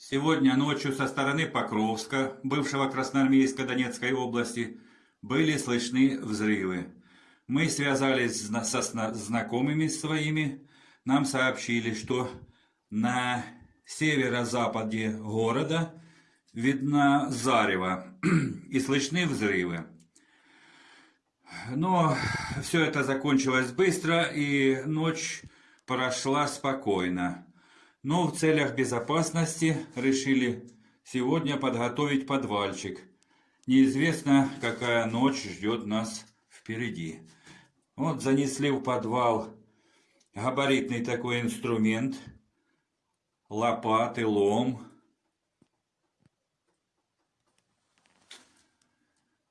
Сегодня ночью со стороны Покровска, бывшего Красноармейска Донецкой области, были слышны взрывы. Мы связались со знакомыми своими, нам сообщили, что на северо-западе города видно зарево и слышны взрывы. Но все это закончилось быстро, и ночь прошла спокойно. Но в целях безопасности решили сегодня подготовить подвальчик. Неизвестно, какая ночь ждет нас впереди. Вот занесли в подвал габаритный такой инструмент, лопаты, лом,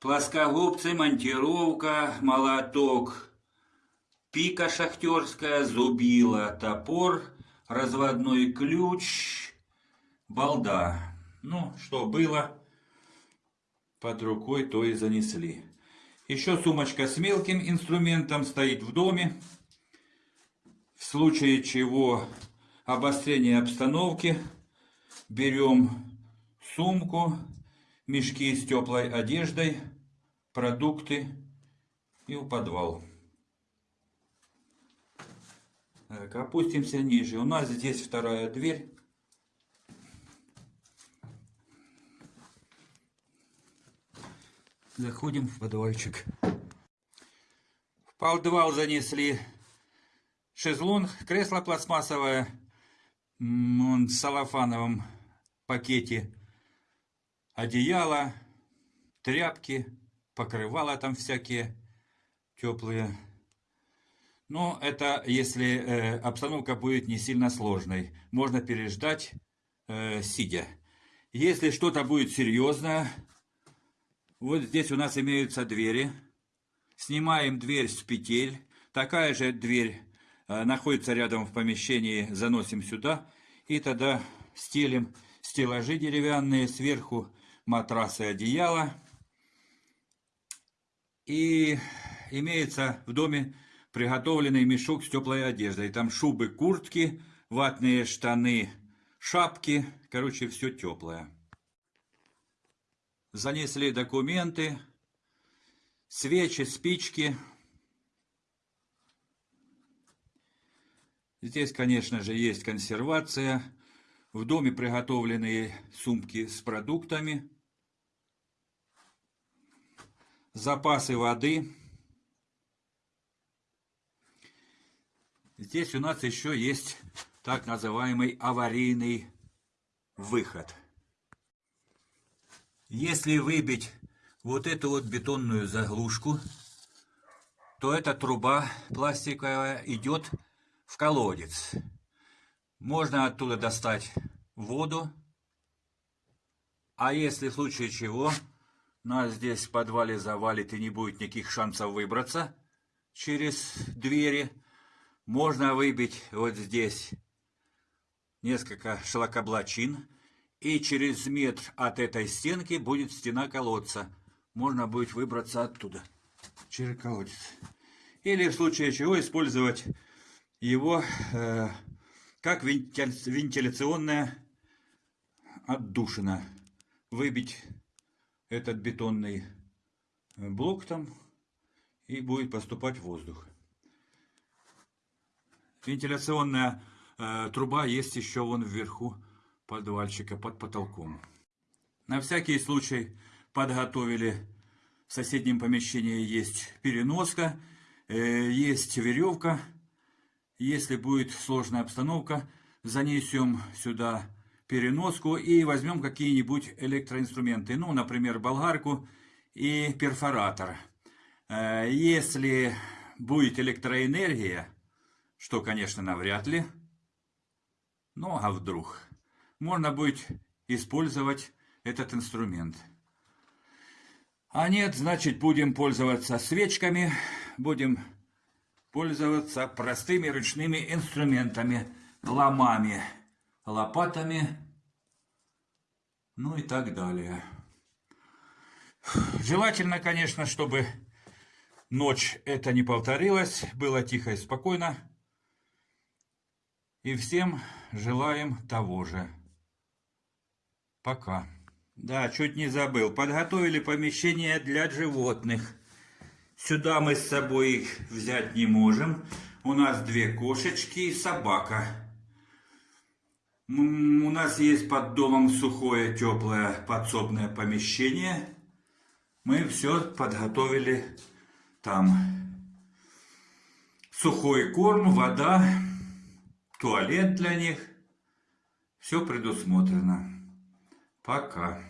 плоскогубцы, монтировка, молоток, пика шахтерская, зубила, топор, разводной ключ, балда. Ну, что было под рукой, то и занесли. Еще сумочка с мелким инструментом стоит в доме. В случае чего обострение обстановки берем сумку, мешки с теплой одеждой, продукты и в подвал. Так, опустимся ниже. У нас здесь вторая дверь. Заходим в подвальчик. В подвал занесли шезлонг, кресло пластмассовое, он в салофановом пакете, одеяло, тряпки, покрывала там всякие теплые. Но это если э, обстановка будет не сильно сложной. Можно переждать, э, сидя. Если что-то будет серьезное, вот здесь у нас имеются двери. Снимаем дверь с петель. Такая же дверь э, находится рядом в помещении. Заносим сюда. И тогда стелим стеллажи деревянные. Сверху матрасы, одеяло. И имеется в доме приготовленный мешок с теплой одеждой. Там шубы, куртки, ватные штаны, шапки. Короче, все теплое. Занесли документы, свечи, спички. Здесь, конечно же, есть консервация. В доме приготовленные сумки с продуктами. Запасы воды. Здесь у нас еще есть так называемый аварийный выход. Если выбить вот эту вот бетонную заглушку, то эта труба пластиковая идет в колодец. Можно оттуда достать воду. А если в случае чего нас здесь в подвале завалит и не будет никаких шансов выбраться через двери, можно выбить вот здесь несколько шлакоблачин, и через метр от этой стенки будет стена колодца. Можно будет выбраться оттуда, через колодец. Или в случае чего использовать его э, как вентиляционная отдушина. Выбить этот бетонный блок там и будет поступать воздух. Вентиляционная э, труба есть еще вон вверху подвальчика под потолком. На всякий случай подготовили в соседнем помещении есть переноска, э, есть веревка. Если будет сложная обстановка, занесем сюда переноску и возьмем какие-нибудь электроинструменты. Ну, например, болгарку и перфоратор. Э, если будет электроэнергия, что, конечно, навряд ли, ну а вдруг, можно будет использовать этот инструмент. А нет, значит, будем пользоваться свечками, будем пользоваться простыми ручными инструментами, ломами, лопатами, ну и так далее. Желательно, конечно, чтобы ночь это не повторилась, было тихо и спокойно. И всем желаем того же. Пока. Да, чуть не забыл. Подготовили помещение для животных. Сюда мы с собой их взять не можем. У нас две кошечки и собака. У нас есть под домом сухое, теплое подсобное помещение. Мы все подготовили там. Сухой корм, вода, туалет для них. Все предусмотрено. Пока.